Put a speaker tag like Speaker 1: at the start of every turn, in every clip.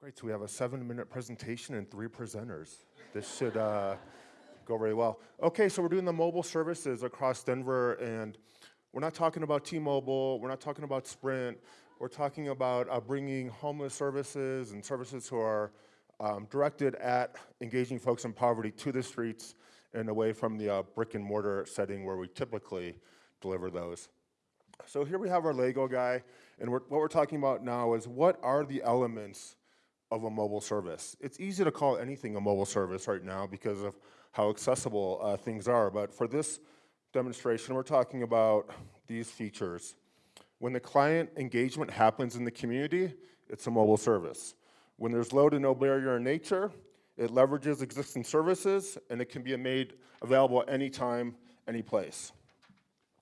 Speaker 1: Great, so we have a seven-minute presentation and three presenters. This should uh, go very well. Okay, so we're doing the mobile services across Denver, and we're not talking about T-Mobile, we're not talking about Sprint, we're talking about uh, bringing homeless services and services who are um, directed at engaging folks in poverty to the streets and away from the uh, brick and mortar setting where we typically deliver those. So here we have our Lego guy, and we're, what we're talking about now is what are the elements of a mobile service? It's easy to call anything a mobile service right now because of how accessible uh, things are, but for this demonstration, we're talking about these features. When the client engagement happens in the community, it's a mobile service. When there's low to no barrier in nature, it leverages existing services and it can be made available anytime, any place.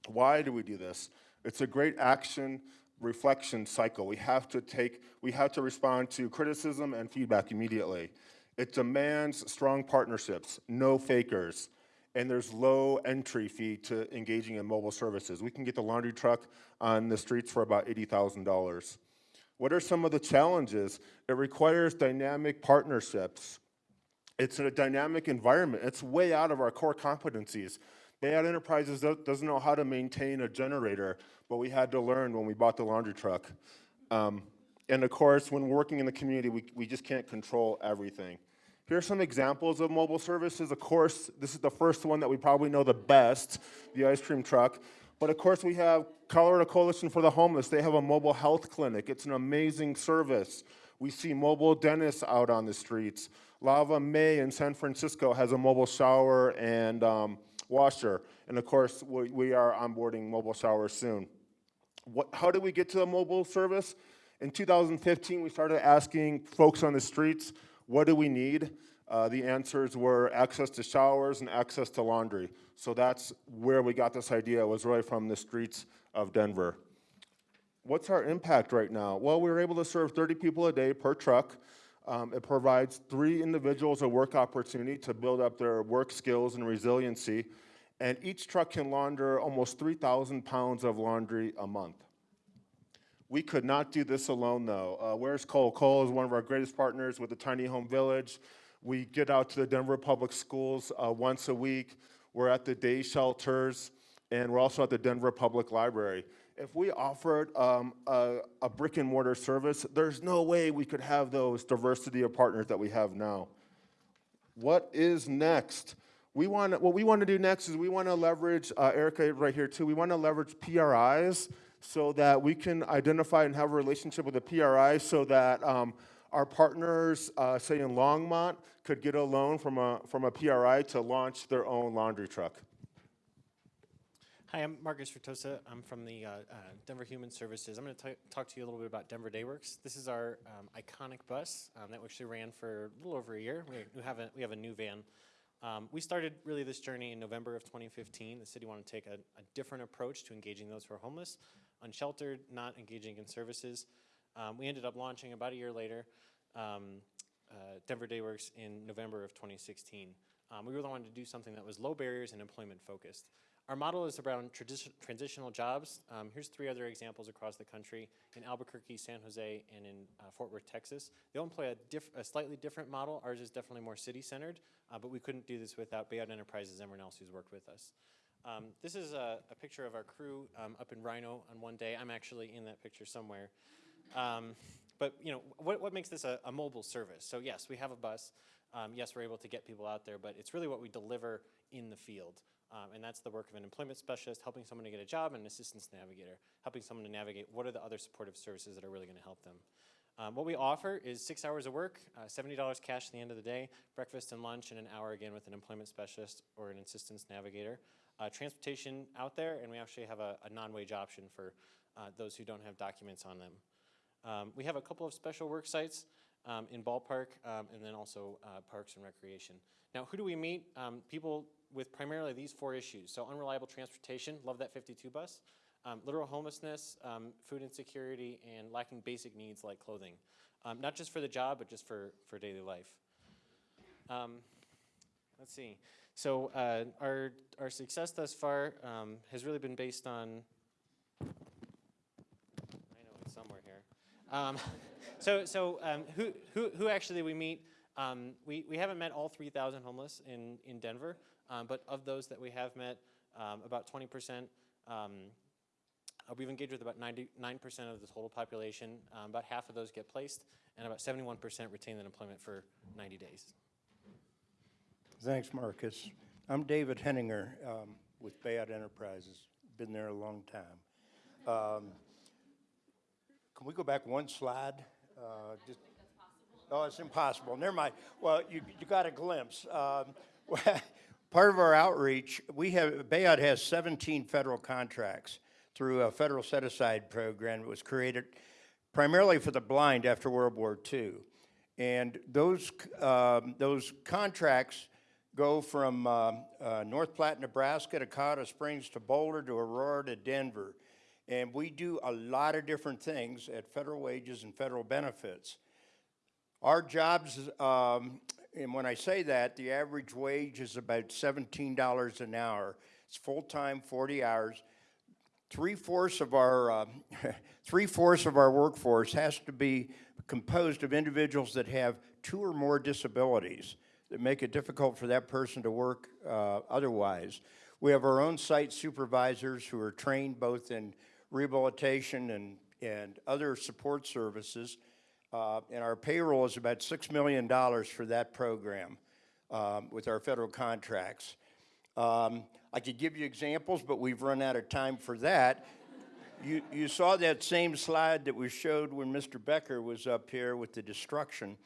Speaker 1: Why do we do this? It's a great action reflection cycle. We have to take, we have to respond to criticism and feedback immediately. It demands strong partnerships, no fakers, and there's low entry fee to engaging in mobile services. We can get the laundry truck on the streets for about $80,000. What are some of the challenges? It requires dynamic partnerships. It's a dynamic environment. It's way out of our core competencies. Bayaud Enterprises doesn't know how to maintain a generator, but we had to learn when we bought the laundry truck. Um, and of course, when working in the community, we, we just can't control everything. Here are some examples of mobile services. Of course, this is the first one that we probably know the best, the ice cream truck. But of course, we have Colorado Coalition for the Homeless. They have a mobile health clinic. It's an amazing service. We see mobile dentists out on the streets. Lava Mae in San Francisco has a mobile shower and um, washer. And of course, we, we are onboarding mobile showers soon. What, how did we get to the mobile service? In 2015, we started asking folks on the streets, what do we need? Uh, the answers were access to showers and access to laundry. So that's where we got this idea, was really from the streets of Denver. What's our impact right now? Well, we were able to serve 30 people a day per truck. Um, it provides three individuals a work opportunity to build up their work skills and resiliency. And each truck can launder almost 3,000 pounds of laundry a month. We could not do this alone, though. Uh, where's Cole? Cole is one of our greatest partners with the Tiny Home Village. We get out to the Denver Public Schools uh, once a week. We're at the day shelters, and we're also at the Denver Public Library. If we offered um, a, a brick and mortar service, there's no way we could have those diversity of partners that we have now. What is next? We want what we want to do next is we want to leverage uh, Erica right here too. We want to leverage PRIs so that we can identify and have a relationship with a PRI so that um, our partners, uh, say in Longmont, could get a loan from a, from a PRI to launch their own laundry truck.
Speaker 2: Hi, I'm Marcus Fertosa. I'm from the uh, uh, Denver Human Services. I'm going to talk to you a little bit about Denver Dayworks. This is our um, iconic bus um, that actually ran for a little over a year. We, have, a, we have a new van. Um, we started really this journey in November of 2015. The city wanted to take a, a different approach to engaging those who are homeless unsheltered, not engaging in services. Um, we ended up launching about a year later um, uh, Denver Dayworks in November of 2016. Um, we really wanted to do something that was low barriers and employment focused. Our model is around transitional jobs. Um, here's three other examples across the country in Albuquerque, San Jose, and in uh, Fort Worth, Texas. They all employ a, a, slightly different model. Ours is definitely more city-centered, uh, but we couldn't do this without Bayaud Enterprises and everyone else who's worked with us. Um, this is a, a, picture of our crew um, up in RiNo on one day. I'm actually in that picture somewhere. Um, but you know, what, what makes this a, a, mobile service? So yes, we have a bus. Um, yes, we're able to get people out there, but it's really what we deliver in the field. Um, and that's the work of an employment specialist, helping someone to get a job, and an assistance navigator, helping someone to navigate what are the other supportive services that are really gonna help them. Um, what we offer is six hours of work, uh, $70 cash at the end of the day, breakfast and lunch, and an hour again with an employment specialist or an assistance navigator uh, transportation out there, and we actually have a, a non-wage option for uh, those who don't have documents on them. Um, we have a couple of special work sites um, in ballpark um, and then also uh, parks and recreation. Now, who do we meet? Um, people with primarily these four issues. So unreliable transportation, love that 52 bus. Um, literal homelessness, um, food insecurity, and lacking basic needs like clothing. not just for the job, but just for, for daily life. let's see. So uh, our, our success thus far um, has really been based on, I know it's somewhere here, Um, so, so um, who, who, who actually we meet? Um, we, we haven't met all 3,000 homeless in, in Denver, um, but of those that we have met, um, about 20%, um, uh, we've engaged with about 99% of the total population. Um, about half of those get placed, and about 71% retain that employment for 90 days.
Speaker 3: Thanks, Marcus. I'm David Henninger with Bayaud Enterprises. Been there a long time. Um, Can we go back one slide? Uh, just- Oh, it's impossible. Never mind. Well, you, you got a glimpse. Um, Part of our outreach, we have, Bayaud has 17 federal contracts through a federal set-aside program that was created primarily for the blind after World War II. And those, um, those contracts go from um, uh, North Platte, Nebraska to Colorado Springs to Boulder to Aurora to Denver. And we do a lot of different things at federal wages and federal benefits. Our jobs, um, and when I say that, the average wage is about $17 an hour. It's full-time, 40 hours. Three-fourths of our, uh, three-fourths of our workforce has to be composed of individuals that have two or more disabilities that make it difficult for that person to work uh, otherwise. We have our own site supervisors who are trained both in rehabilitation and, and other support services. Uh, and our payroll is about $6 million for that program um, with our federal contracts. Um, I could give you examples, but we've run out of time for that. You, you saw that same slide that we showed when Mr. Becker was up here with the destruction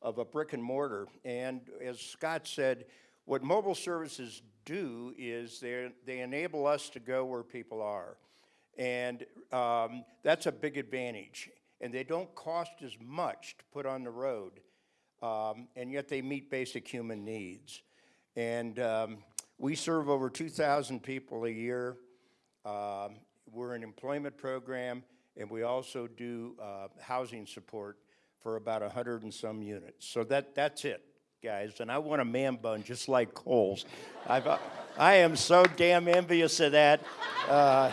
Speaker 3: of a brick and mortar. And as Scott said, what mobile services do is they, they enable us to go where people are. And um, that's a big advantage. And they don't cost as much to put on the road, um, and yet they meet basic human needs. And um, we serve over 2,000 people a year. Um, we're an employment program, and we also do uh, housing support for about 100 and some units. So that, that's it, guys. And I want a man bun just like Cole's. I've, uh, I am so damn envious of that. Uh,